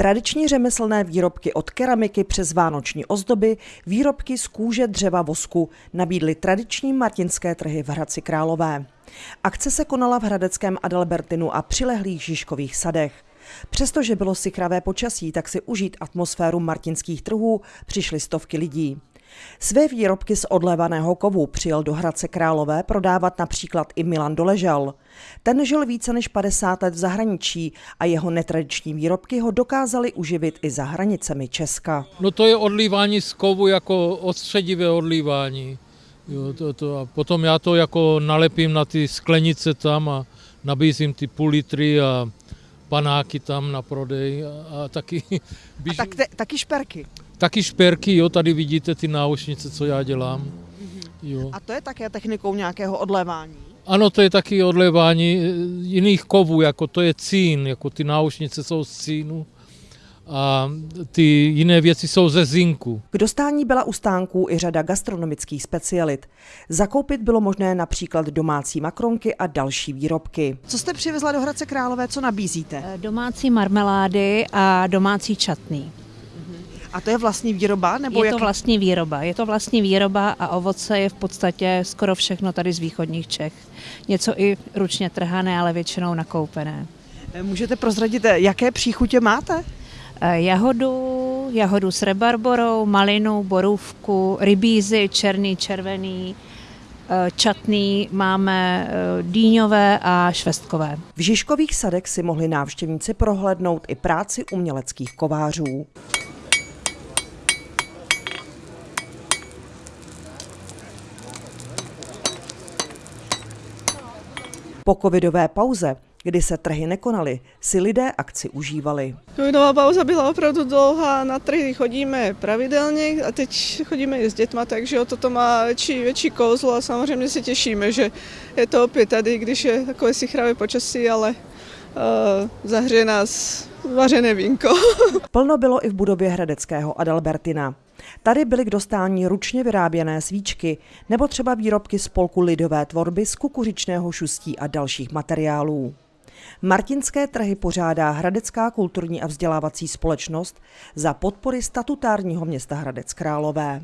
Tradiční řemeslné výrobky od keramiky přes vánoční ozdoby, výrobky z kůže, dřeva, vosku nabídly tradiční martinské trhy v Hradci Králové. Akce se konala v Hradeckém Adalbertinu a přilehlých Žižkových sadech. Přestože bylo sikravé počasí, tak si užít atmosféru martinských trhů přišly stovky lidí. Své výrobky z odlevaného kovu přijel do Hradce Králové prodávat například i Milan Doležal. Ten žil více než 50 let v zahraničí a jeho netradiční výrobky ho dokázali uživit i za hranicemi Česka. No to je odlívání z kovu jako odstředivé odlívání. Jo, to, to, a potom já to jako nalepím na ty sklenice tam a nabízím ty půl litry a panáky tam na prodej a, a taky... A tak te, taky šperky. Taky šperky, jo, tady vidíte ty náušnice, co já dělám. Jo. A to je také technikou nějakého odlévání? Ano, to je taky odlévání eh, jiných kovů, jako to je cín, jako ty náušnice jsou z cínu a ty jiné věci jsou ze zinku. K dostání byla u stánků i řada gastronomických specialit. Zakoupit bylo možné například domácí makronky a další výrobky. Co jste přivezla do Hradce Králové, co nabízíte? Eh, Domácí marmelády a domácí čatný. A to je vlastní výroba? Nebo Je to jak... vlastní výroba. Je to vlastní výroba a ovoce je v podstatě skoro všechno tady z východních Čech. Něco i ručně trhané, ale většinou nakoupené. Můžete prozradit, jaké příchutě máte? Eh, Jahodu, jahodu s rebarborou, malinu, borůvku, rybízy, černý, červený, eh, čatný, máme eh, dýňové a švestkové. V Žižkových sadech si mohli návštěvníci prohlédnout i práci uměleckých kovářů. Po covidové pauze, kdy se trhy nekonaly, si lidé akci užívali. Covidová pauza byla opravdu dlouhá, na trhy chodíme pravidelně a teď chodíme i s dětma, takže o toto má větší, větší kouzlo a samozřejmě se těšíme, že je to opět tady, když je takové sichravé počasí, ale uh, zahřeje nás vařené vínko. Plno bylo i v budově Hradeckého Adalbertina. Tady byly k dostání ručně vyráběné svíčky nebo třeba výrobky z polku lidové tvorby z kukuřičného šustí a dalších materiálů. Martinské trhy pořádá Hradecká kulturní a vzdělávací společnost za podpory statutárního města Hradec Králové.